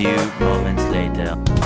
few moments later.